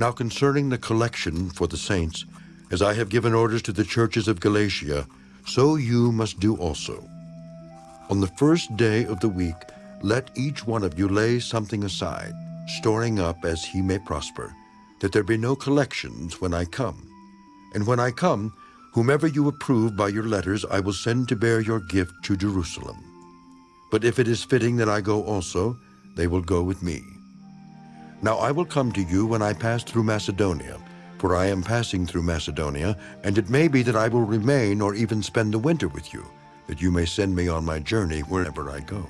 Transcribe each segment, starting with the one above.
Now concerning the collection for the saints, as I have given orders to the churches of Galatia, so you must do also. On the first day of the week, let each one of you lay something aside, storing up as he may prosper, that there be no collections when I come. And when I come, whomever you approve by your letters, I will send to bear your gift to Jerusalem. But if it is fitting that I go also, they will go with me. Now I will come to you when I pass through Macedonia, for I am passing through Macedonia, and it may be that I will remain or even spend the winter with you, that you may send me on my journey wherever I go.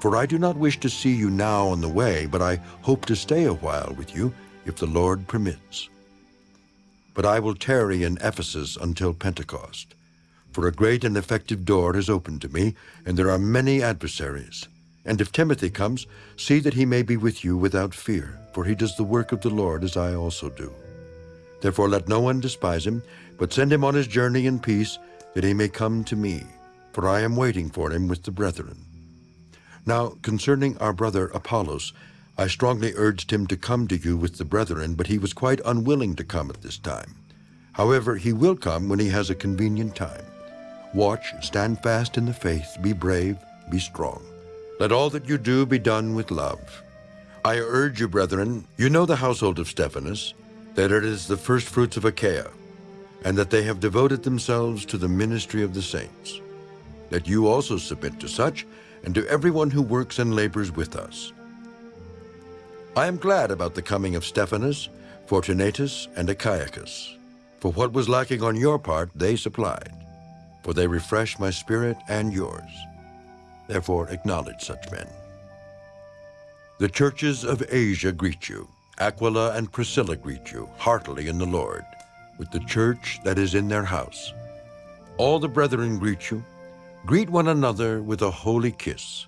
For I do not wish to see you now on the way, but I hope to stay a while with you, if the Lord permits. But I will tarry in Ephesus until Pentecost. For a great and effective door is opened to me, and there are many adversaries. And if Timothy comes, see that he may be with you without fear, for he does the work of the Lord as I also do. Therefore let no one despise him, but send him on his journey in peace, that he may come to me, for I am waiting for him with the brethren. Now, concerning our brother Apollos, I strongly urged him to come to you with the brethren, but he was quite unwilling to come at this time. However, he will come when he has a convenient time. Watch, stand fast in the faith, be brave, be strong. Let all that you do be done with love. I urge you, brethren, you know the household of Stephanas, that it is the firstfruits of Achaia, and that they have devoted themselves to the ministry of the saints. That you also submit to such, and to everyone who works and labors with us. I am glad about the coming of Stephanas, Fortunatus, and Achaicus, for what was lacking on your part they supplied, for they refresh my spirit and yours. Therefore acknowledge such men. The churches of Asia greet you. Aquila and Priscilla greet you, heartily in the Lord, with the church that is in their house. All the brethren greet you, Greet one another with a holy kiss.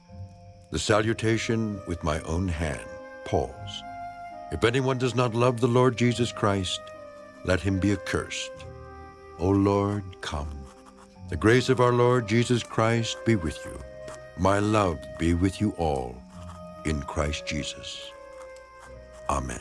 The salutation with my own hand, Paul's. If anyone does not love the Lord Jesus Christ, let him be accursed. O Lord, come. The grace of our Lord Jesus Christ be with you. My love be with you all in Christ Jesus. Amen.